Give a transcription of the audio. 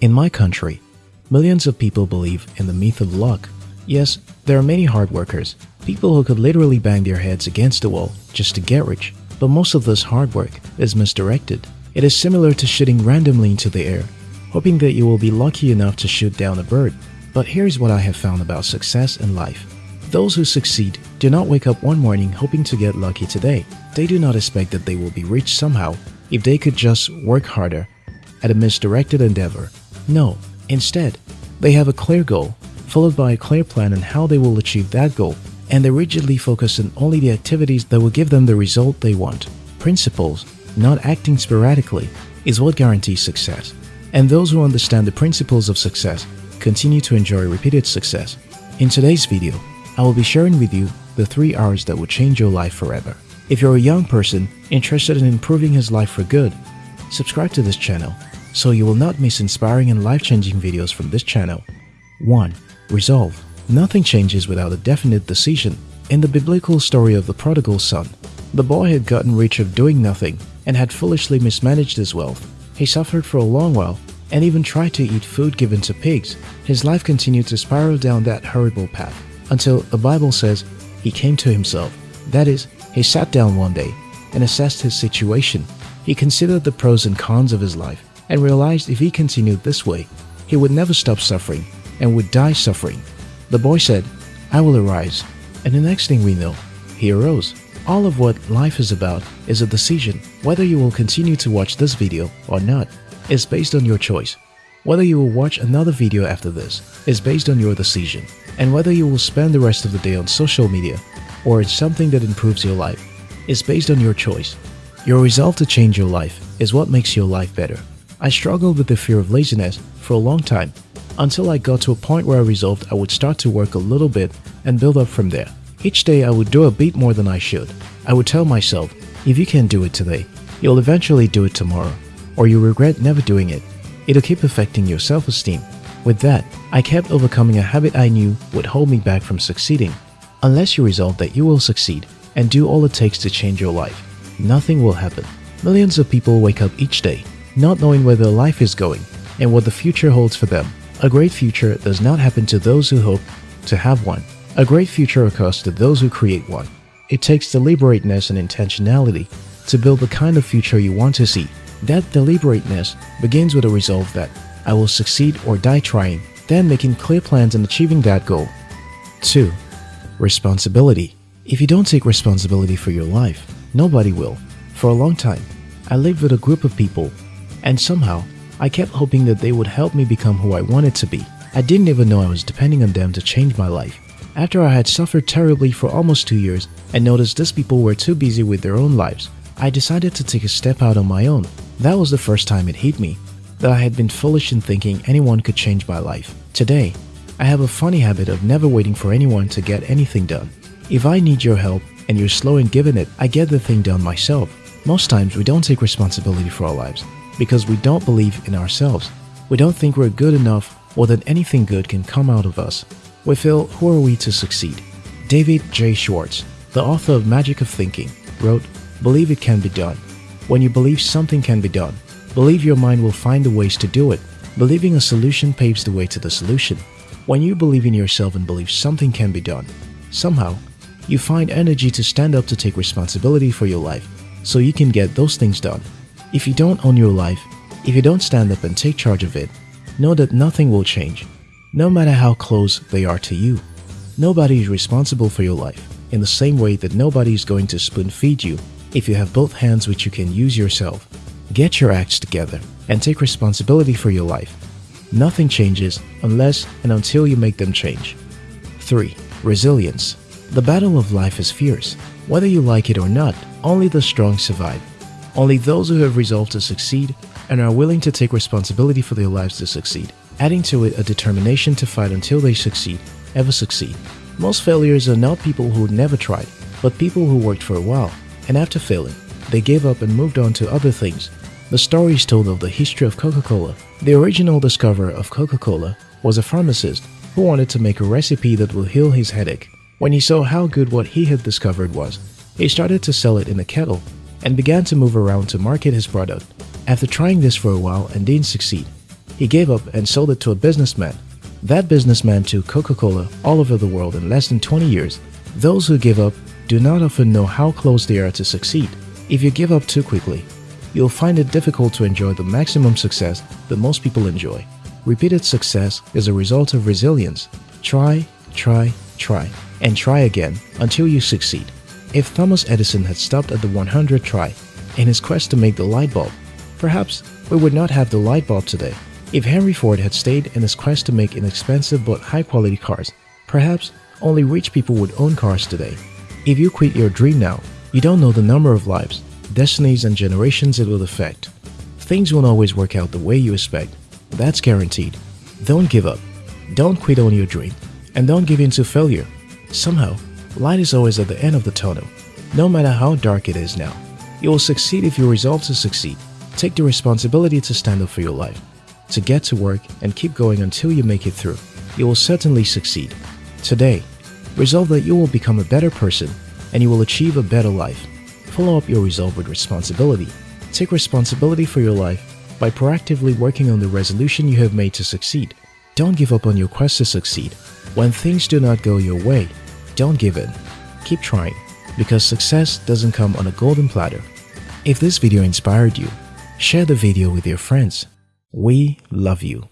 In my country, millions of people believe in the myth of luck. Yes, there are many hard workers, people who could literally bang their heads against the wall just to get rich. But most of this hard work is misdirected. It is similar to shooting randomly into the air, hoping that you will be lucky enough to shoot down a bird. But here's what I have found about success in life. Those who succeed do not wake up one morning hoping to get lucky today. They do not expect that they will be rich somehow if they could just work harder at a misdirected endeavor. No, instead, they have a clear goal, followed by a clear plan on how they will achieve that goal, and they rigidly focus on only the activities that will give them the result they want. Principles, not acting sporadically, is what guarantees success. And those who understand the principles of success continue to enjoy repeated success. In today's video, I will be sharing with you the 3 R's that will change your life forever. If you're a young person interested in improving his life for good, subscribe to this channel so you will not miss inspiring and life-changing videos from this channel. 1. Resolve Nothing changes without a definite decision. In the biblical story of the prodigal son, the boy had gotten rich of doing nothing and had foolishly mismanaged his wealth. He suffered for a long while and even tried to eat food given to pigs. His life continued to spiral down that horrible path until the Bible says he came to himself. That is, he sat down one day and assessed his situation. He considered the pros and cons of his life and realized if he continued this way, he would never stop suffering and would die suffering. The boy said, I will arise. And the next thing we know, he arose. All of what life is about is a decision. Whether you will continue to watch this video or not is based on your choice. Whether you will watch another video after this is based on your decision. And whether you will spend the rest of the day on social media or in something that improves your life is based on your choice. Your resolve to change your life is what makes your life better. I struggled with the fear of laziness for a long time until I got to a point where I resolved I would start to work a little bit and build up from there. Each day I would do a bit more than I should. I would tell myself, if you can't do it today, you'll eventually do it tomorrow, or you'll regret never doing it. It'll keep affecting your self-esteem. With that, I kept overcoming a habit I knew would hold me back from succeeding. Unless you resolve that you will succeed and do all it takes to change your life, nothing will happen. Millions of people wake up each day not knowing where their life is going and what the future holds for them. A great future does not happen to those who hope to have one. A great future occurs to those who create one. It takes deliberateness and intentionality to build the kind of future you want to see. That deliberateness begins with a resolve that I will succeed or die trying, then making clear plans and achieving that goal. 2. Responsibility If you don't take responsibility for your life, nobody will. For a long time, I lived with a group of people and somehow, I kept hoping that they would help me become who I wanted to be. I didn't even know I was depending on them to change my life. After I had suffered terribly for almost two years and noticed these people were too busy with their own lives, I decided to take a step out on my own. That was the first time it hit me, that I had been foolish in thinking anyone could change my life. Today, I have a funny habit of never waiting for anyone to get anything done. If I need your help and you're slow in giving it, I get the thing done myself. Most times we don't take responsibility for our lives because we don't believe in ourselves. We don't think we're good enough or that anything good can come out of us. We feel, who are we to succeed? David J. Schwartz, the author of Magic of Thinking, wrote, Believe it can be done. When you believe something can be done, believe your mind will find the ways to do it. Believing a solution paves the way to the solution. When you believe in yourself and believe something can be done, somehow, you find energy to stand up to take responsibility for your life so you can get those things done. If you don't own your life, if you don't stand up and take charge of it, know that nothing will change, no matter how close they are to you. Nobody is responsible for your life, in the same way that nobody is going to spoon feed you if you have both hands which you can use yourself. Get your acts together and take responsibility for your life. Nothing changes unless and until you make them change. 3. Resilience The battle of life is fierce. Whether you like it or not, only the strong survive. Only those who have resolved to succeed and are willing to take responsibility for their lives to succeed, adding to it a determination to fight until they succeed, ever succeed. Most failures are not people who never tried, but people who worked for a while, and after failing, they gave up and moved on to other things. The story is told of the history of Coca-Cola. The original discoverer of Coca-Cola was a pharmacist who wanted to make a recipe that will heal his headache. When he saw how good what he had discovered was, he started to sell it in a kettle and began to move around to market his product. After trying this for a while and didn't succeed, He gave up and sold it to a businessman. That businessman took Coca-Cola all over the world in less than 20 years. Those who give up do not often know how close they are to succeed. If you give up too quickly, you'll find it difficult to enjoy the maximum success that most people enjoy. Repeated success is a result of resilience. Try, try, try, and try again until you succeed. If Thomas Edison had stopped at the 100th try in his quest to make the light bulb, perhaps we would not have the light bulb today. If Henry Ford had stayed in his quest to make inexpensive but high-quality cars, perhaps only rich people would own cars today. If you quit your dream now, you don't know the number of lives, destinies and generations it will affect. Things won't always work out the way you expect. That's guaranteed. Don't give up. Don't quit on your dream. And don't give in to failure. Somehow, light is always at the end of the tunnel. No matter how dark it is now, you will succeed if you resolve to succeed. Take the responsibility to stand up for your life to get to work and keep going until you make it through. You will certainly succeed. Today, resolve that you will become a better person and you will achieve a better life. Follow up your resolve with responsibility. Take responsibility for your life by proactively working on the resolution you have made to succeed. Don't give up on your quest to succeed. When things do not go your way, don't give in. Keep trying, because success doesn't come on a golden platter. If this video inspired you, share the video with your friends we love you.